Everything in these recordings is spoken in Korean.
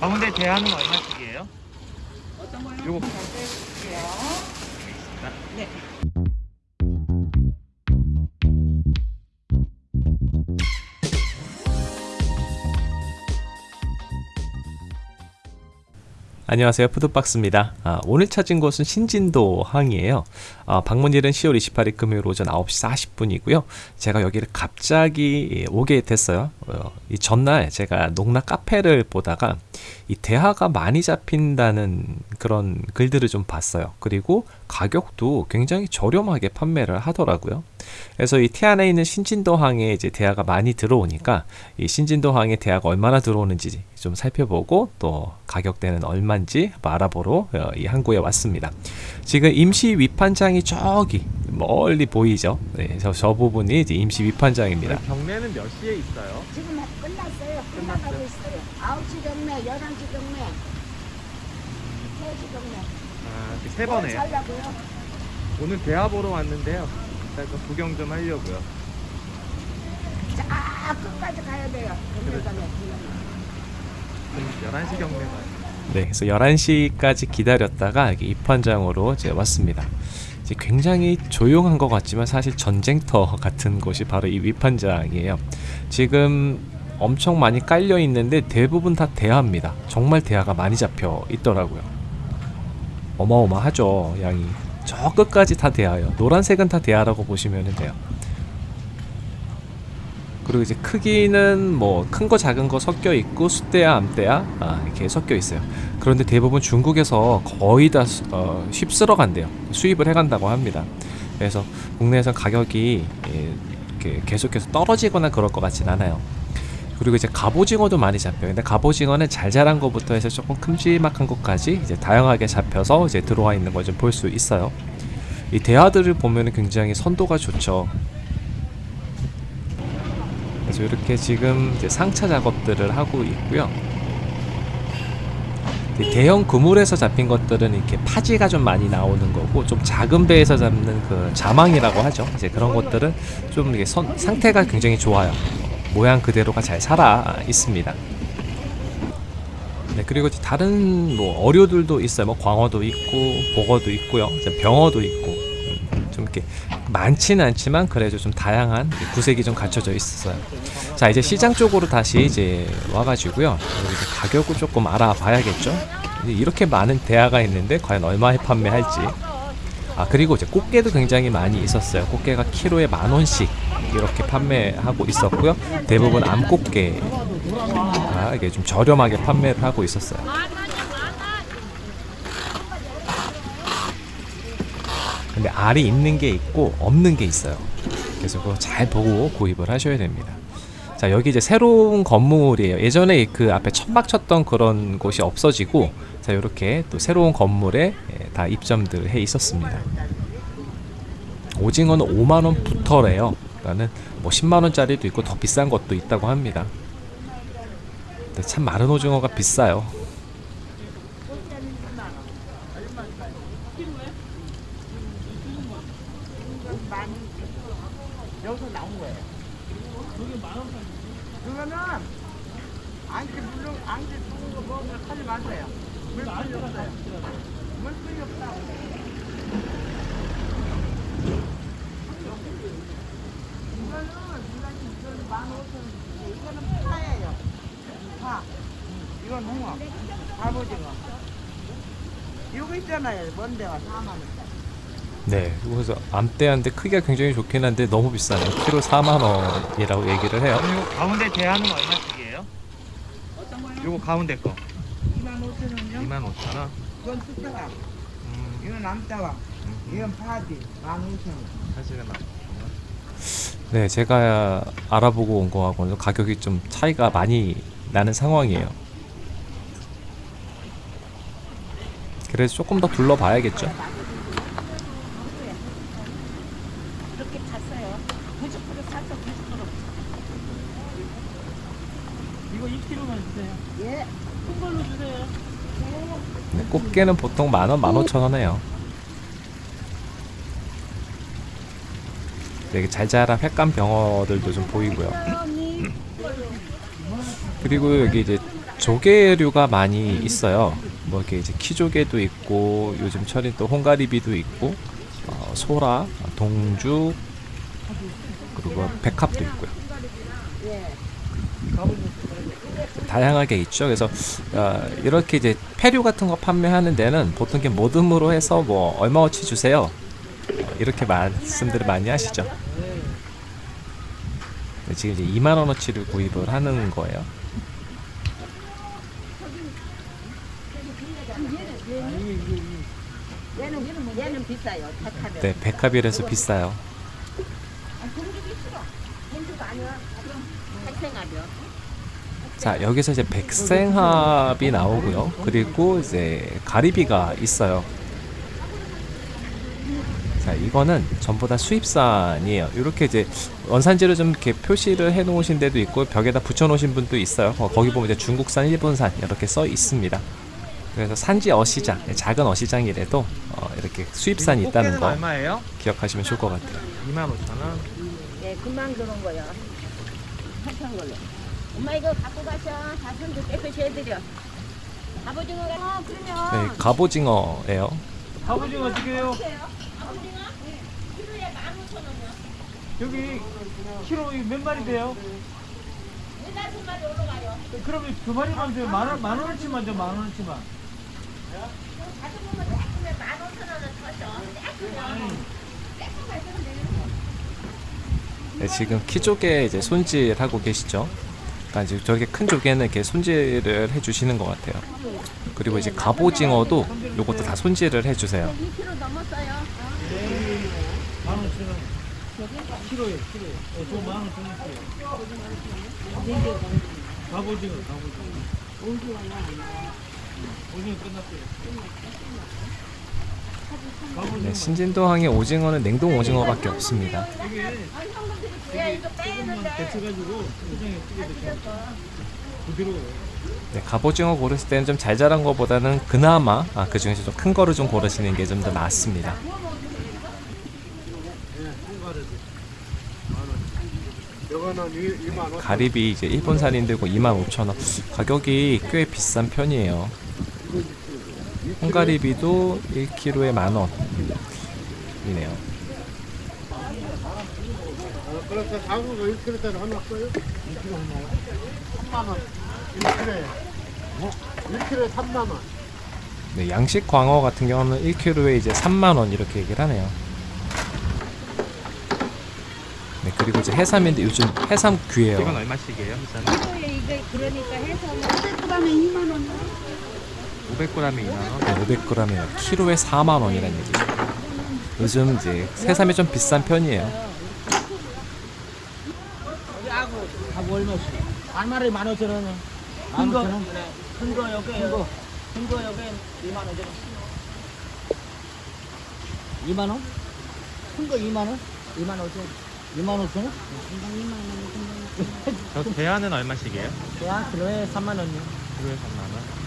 가운데 대하는 얼마씩이에요? 어떤 거요? 요거. 잘. 네. 안녕하세요. 푸드박스입니다. 아, 오늘 찾은 곳은 신진도 항이에요. 아, 방문일은 10월 28일 금요일 오전 9시 40분이고요. 제가 여기를 갑자기 오게 됐어요. 어, 이 전날 제가 농락 카페를 보다가 이 대하가 많이 잡힌다는 그런 글들을 좀 봤어요. 그리고 가격도 굉장히 저렴하게 판매를 하더라고요 그래서 이 태안에 있는 신진도항에 이제 대하가 많이 들어오니까 이 신진도항에 대하가 얼마나 들어오는지 좀 살펴보고 또 가격대는 얼마인지 알아보러 어, 이 항구에 왔습니다. 지금 임시 위판장이 저기 멀리 보이죠? 네, 저, 저 부분이 이제 임시 위판장입니다. 경매는 몇 시에 있어요? 지금 끝났어요. 끝나가고 있어요. 9시 경매, 11시 경매, 3시 경매. 아, 이렇게 세뭐 번에요. 살라고요? 오늘 대하 보러 왔는데요. 일단 좀 구경 좀 하려고요. 자, 끝까지 가야 돼요. 경매장에. 그럼 11시 경매 가요. 네, 그래서 11시까지 기다렸다가 여기 입판장으로 이제 왔습니다. 이제 굉장히 조용한 것 같지만 사실 전쟁터 같은 곳이 바로 이 위판장이에요. 지금 엄청 많이 깔려 있는데 대부분 다 대하입니다. 정말 대하가 많이 잡혀 있더라고요. 어마어마하죠, 양이. 저 끝까지 다 대하예요. 노란색은 다 대하라고 보시면 돼요. 그리고 이제 크기는 뭐 큰 거 작은 거 섞여 있고 숫대야 암대야 아, 이렇게 섞여 있어요. 그런데 대부분 중국에서 거의 다 수- 어, 휩쓸어 간대요. 수입을 해간다고 합니다. 그래서 국내에서 가격이 예, 계속해서 떨어지거나 그럴 것 같진 않아요. 그리고 이제 갑오징어도 많이 잡혀요. 근데 갑오징어는 잘 자란 것부터 해서 조금 큼지막한 것까지 이제 다양하게 잡혀서 이제 들어와 있는 걸 좀 볼 수 있어요. 이 대하들을 보면 굉장히 선도가 좋죠. 그래서 이렇게 지금 이제 상차 작업들을 하고 있고요. 이 대형 그물에서 잡힌 것들은 이렇게 파지가 좀 많이 나오는 거고 좀 작은 배에서 잡는 그 자망이라고 하죠. 이제 그런 것들은 좀 이게 선, 상태가 굉장히 좋아요. 모양 그대로가 잘 살아 있습니다. 네, 그리고 다른 뭐 어류들도 있어요. 뭐 광어도 있고 복어도 있고요. 병어도 있고 음, 좀 이렇게 많지는 않지만 그래도 좀 다양한 구색이 좀 갖춰져 있어요. 자 이제 시장 쪽으로 다시 이제 와가지고요. 이제 가격을 조금 알아봐야겠죠. 이렇게 많은 대하가 있는데 과연 얼마에 판매할지. 아 그리고 이제 꽃게도 굉장히 많이 있었어요. 꽃게가 키로에 만 원씩 이렇게 판매하고 있었고요. 대부분 암꽃게가 이게 좀 저렴하게 판매를 하고 있었어요. 근데 알이 있는 게 있고 없는 게 있어요. 그래서 그거 잘 보고 구입을 하셔야 됩니다. 자 여기 이제 새로운 건물이에요. 예전에 그 앞에 천막 쳤던 그런 곳이 없어지고 자 이렇게 또 새로운 건물에 예, 다 입점들 해 있었습니다. 오징어는 5만 원 부터래요. 그러니까는 뭐 10만 원짜리도 있고 더 비싼 것도 있다고 합니다. 참 마른 오징어가 비싸요. 여기서 나온 거예요. 그거는 안개 물론 안개 두는 거 먹으면 하지 마세요. 물풀이 없어요. 물풀이 없다고. 이거는 이거는 이거는 만 오천 원. 이거는 파예요. 파. 이건 홍어. 갑오징어. 이거 있잖아요. 먼데가 4만 원짜리. 네, 그래서 암대한데 크기가 굉장히 좋긴 한데 너무 비싸네요. 키로 4만 원이라고 얘기를 해요. 요 가운데 대하는 얼마씩이에요? 어떤 거요? 요거 가운데 거 2만 5천 원요? 2만 5천 원. 이건 숫자가. 음, 이건 남자와. 음, 이건 파지. 만 5천 원. 사실은 막 네, 제가 알아보고 온 거하고는 가격이 좀 차이가 많이 나는 상황이에요. 그래서 조금 더 둘러봐야겠죠. 그렇게 탔어요. 90% 탔어, 90%. 이거 2kg만 주세요. 예. 큰 걸로 주세요. 네, 꽃게는 보통 만 원, 만 오천 원 해요. 되게 잘 자란 횟감 병어들도 좀 보이고요. 그리고 여기 이제 조개류가 많이 있어요. 뭐 이렇게 이제 키조개도 있고 요즘 철인 또 홍가리비도 있고 어, 소라, 동죽 그리고 백합도 있고요. 다양하게 있죠. 그래서 어, 이렇게 이제 폐류 같은 거 판매하는 데는 보통 이렇게 모듬으로 해서 뭐 얼마어치 주세요. 어, 이렇게 말씀들을 많이 하시죠. 네, 지금 이제 2만 원어치를 구입을 하는 거예요. 네, 백합이라서 비싸요. 자, 여기서 이제 백생합이 나오고요. 그리고 이제 가리비가 있어요. 자, 이거는 전부 다 수입산이에요. 이렇게 이제 원산지를 좀 이렇게 표시를 해 놓으신 데도 있고 벽에다 붙여 놓으신 분도 있어요. 어, 거기 보면 이제 중국산, 일본산 이렇게 써 있습니다. 그래서 산지 어시장, 작은 어시장이라도 어, 이렇게 수입산이 있다는 거 얼마예요? 기억하시면 좋을 것 같아요. 25,000원. 예, 금방 들어온 거야. 한참 걸려. 엄마 이거 갖고 가셔. 다 손도 깨끗이 해드려. 갑오징어가. 어, 그러면. 네, 갑오징어예요. 갑오징어 어떻게 해요? 여기 키로 몇 마리 돼요? 그러면 두 마리만 돼요. 만 원, 만 원어치만 줘, 만 원어치만. 네, 지금 키조개 이제 손질 하고 계시죠. 그러니까 이제 저렇게 큰 조개는 이렇게 손질을 해주시는 것 같아요. 그리고 이제 갑오징어도 요것도 다 손질을 해주세요. 2kg 넘었어요. 만 원천 원. 키로에, 키로에. 어, 저만 원천 원씩이요. 갑오징어, 갑오징어. 오징어 끝났어요. 네, 신진도항의 오징어는 냉동 오징어밖에 없습니다. 네, 갑오징어 고르실 때는 좀 잘 자란 거보다는 그나마 아, 그 중에서 좀 큰 거를 좀 고르시는 게 좀 더 낫습니다. 가리비 이제 일본산인데고 25,000원 가격이 꽤 비싼 편이에요. 홍가리비도 1kg에 만원 이네요. 그래서 장어가 1kg짜리 하나 써요? 2kg 하나요? 3만원 1kg에 뭐? 1kg에 3만원 네, 양식 광어 같은 경우는 1kg에 이제 3만원 이렇게 얘기를 하네요. 네, 그리고 이제 해삼인데 요즘 해삼 귀해요. 이건 얼마씩이에요? 일단 이거에 이게 그러니까 해서 500g에 2만 원. 500g에 2만 원. 네, 500g에 키로에 4만 원이라는 얘기죠. 요즘 이제 해삼이 좀 비싼 편이에요. 하고 얼마씩? 한 마리 만 오천 원. 큰 거, 큰거 여기, 큰 거, 큰거 여기 2만 원 전. 2만 원? 큰거 2만 원? 2만 5천. 2만 5천 원? 저 대하는 얼마씩이에요? 야, 키로에 3만 원이요. 키로에 3만 원.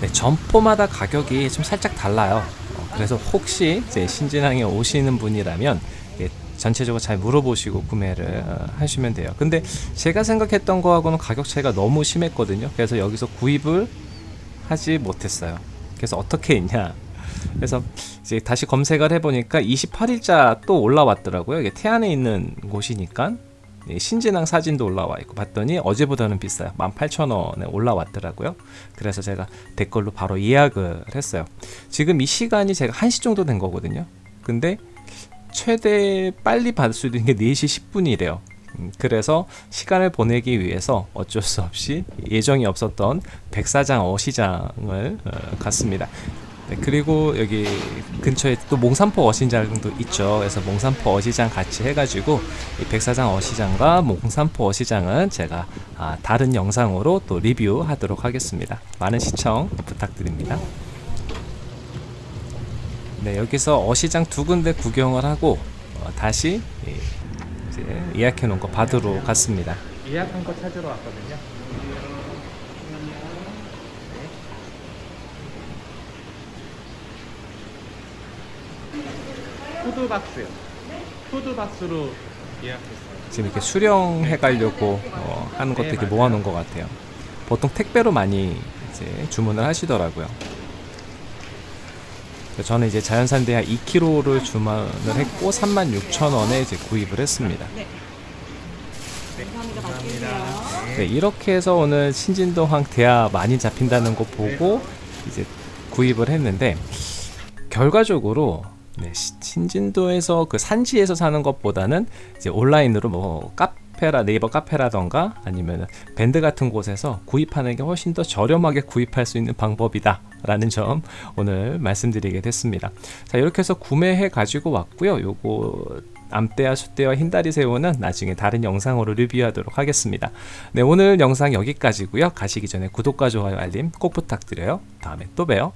네, 점포마다 가격이 좀 살짝 달라요. 어, 그래서 혹시 신진항에 오시는 분이라면 예, 전체적으로 잘 물어보시고 구매를 어, 하시면 돼요. 근데 제가 생각했던 거하고는 가격 차이가 너무 심했거든요. 그래서 여기서 구입을 하지 못했어요. 그래서 어떻게 했냐? 그래서 이제 다시 검색을 해보니까 28일자 또 올라왔더라고요. 이게 태안에 있는 곳이니까 예, 신진항 사진도 올라와 있고 봤더니 어제보다는 비싸요. 18,000원에 올라왔더라고요. 그래서 제가 댓글로 바로 예약을 했어요. 지금 이 시간이 제가 1시 정도 된 거거든요. 근데 최대 빨리 받을 수 있는 게 4시 10분이래요. 그래서 시간을 보내기 위해서 어쩔 수 없이 예정이 없었던 백사장 어시장을 어, 갔습니다. 네, 그리고 여기 근처에 또 몽산포 어시장도 있죠. 그래서 몽산포 어시장 같이 해가지고 이 백사장 어시장과 몽산포 어시장은 제가 아, 다른 영상으로 또 리뷰하도록 하겠습니다. 많은 시청 부탁드립니다. 네, 여기서 어시장 두 군데 구경을 하고 어, 다시 예, 예약해 놓은 거 받으러 갔습니다. 예약한 거 찾으러 왔거든요. 푸드박스요. 푸드박스로 예약했어요. 지금 이렇게 수령해 가려고 어, 하는 것도 이렇게 모아놓은 것 같아요. 보통 택배로 많이 이제 주문을 하시더라고요. 저는 이제 자연산 대하 2kg를 주문을 했고 36,000원에 이제 구입을 했습니다. 네, 이렇게 해서 오늘 신진도항 대하 많이 잡힌다는 거 보고 이제 구입을 했는데 결과적으로 네, 시- 신진도에서 그 산지에서 사는 것보다는 이제 온라인으로 뭐 카페라 네이버 카페라던가 아니면 밴드 같은 곳에서 구입하는 게 훨씬 더 저렴하게 구입할 수 있는 방법이다 라는 점 오늘 말씀드리게 됐습니다. 자 이렇게 해서 구매해 가지고 왔고요. 요거 암대와 숫대와 흰다리 새우는 나중에 다른 영상으로 리뷰하도록 하겠습니다. 네 오늘 영상 여기까지고요. 가시기 전에 구독과 좋아요 알림 꼭 부탁드려요. 다음에 또 봬요.